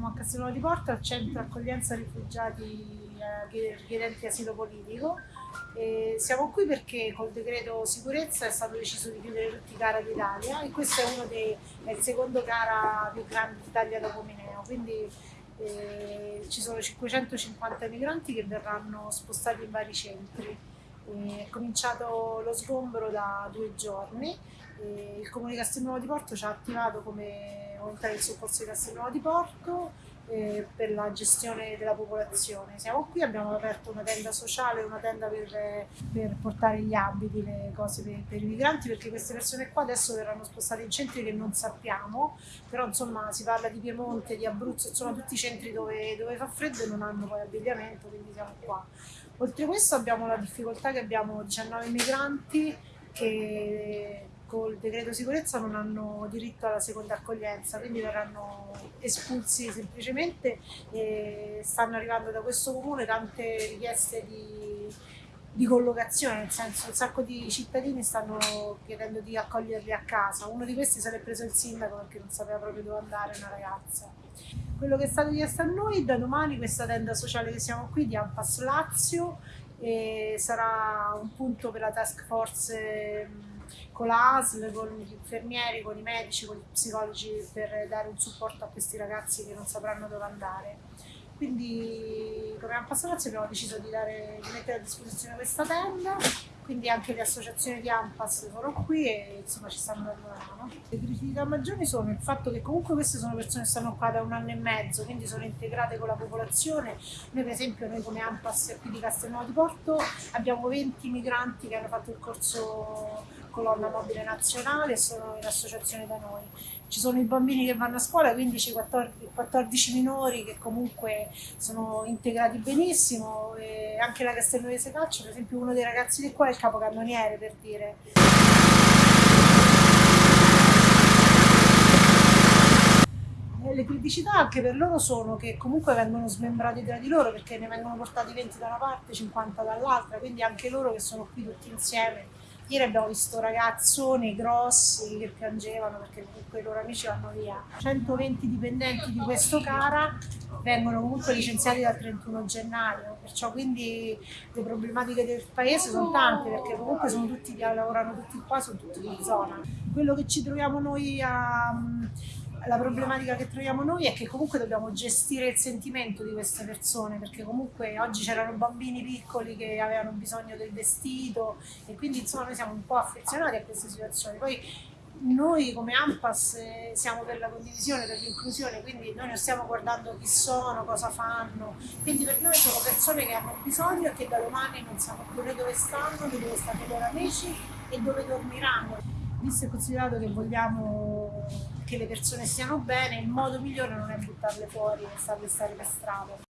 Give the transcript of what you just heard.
siamo a Castellano di Porto, al centro accoglienza rifugiati eh, richiedenti asilo politico. E siamo qui perché col decreto sicurezza è stato deciso di chiudere tutti i CARA d'Italia e questo è, dei, è il secondo CARA più grande d'Italia dopo Mineo, quindi eh, ci sono 550 migranti che verranno spostati in vari centri. È cominciato lo sgombero da due giorni, il Comune di Castelnuovo di Porto ci ha attivato come volontari del soccorso di Castelnuovo di Porto eh, per la gestione della popolazione. Siamo qui, abbiamo aperto una tenda sociale, una tenda per, per portare gli abiti, le cose per, per, i migranti, perché queste persone qua adesso verranno spostate in centri che non sappiamo, però insomma si parla di Piemonte, di Abruzzo, sono tutti centri dove, dove fa freddo e non hanno poi abbigliamento, quindi siamo qua. Oltre a questo abbiamo la difficoltà che abbiamo 19 migranti che col decreto sicurezza non hanno diritto alla seconda accoglienza, quindi verranno espulsi semplicemente e stanno arrivando da questo comune tante richieste di, di collocazione, nel senso un sacco di cittadini stanno chiedendo di accoglierli a casa, uno di questi l'è preso il sindaco perché non sapeva proprio dove andare, una ragazza. Quello che è stato chiesto a noi, da domani questa tenda sociale che siamo qui di Ampass Lazio sarà un punto per la task force con la ASL, con gli infermieri, con i medici, con gli psicologi per dare un supporto a questi ragazzi che non sapranno dove andare. Quindi come passato abbiamo deciso di, dare, di mettere a disposizione questa tenda quindi anche le associazioni di AMPAS sono qui e insomma ci stanno mano. Le criticità maggiori sono il fatto che comunque queste sono persone che stanno qua da un anno e mezzo, quindi sono integrate con la popolazione. Noi per esempio, noi come AMPAS qui di Castelnuovo di Porto abbiamo 20 migranti che hanno fatto il corso colonna mobile nazionale sono in associazione da noi. Ci sono i bambini che vanno a scuola, 15, 14, 14 minori che comunque sono integrati benissimo, e anche la Castelnuovese Calcio, per esempio uno dei ragazzi di qua è il capocannoniere per dire. le criticità anche per loro sono che comunque vengono smembrati tra di loro perché ne vengono portati 20 da una parte, 50 dall'altra, quindi anche loro che sono qui tutti insieme Ieri abbiamo visto ragazzoni grossi che piangevano perché comunque i loro amici vanno via. 120 dipendenti di questo CARA vengono comunque licenziati dal 31 gennaio, perciò quindi le problematiche del paese sono tante perché comunque sono tutti, lavorano tutti qua, sono tutti di zona. Quello che ci troviamo noi a la problematica che troviamo noi è che comunque dobbiamo gestire il sentimento di queste persone perché comunque oggi c'erano bambini piccoli che avevano bisogno del vestito e quindi insomma noi siamo un po' affezionati a queste situazioni. Poi noi come AMPAS eh, siamo per la condivisione, per l'inclusione, quindi noi non stiamo guardando chi sono, cosa fanno, quindi per noi sono persone che hanno bisogno e che da domani non sanno più né dove stanno, né dove stanno i loro amici e dove dormiranno visto e considerato che vogliamo che le persone stiano bene, il modo migliore non è buttarle fuori e farle stare per strada.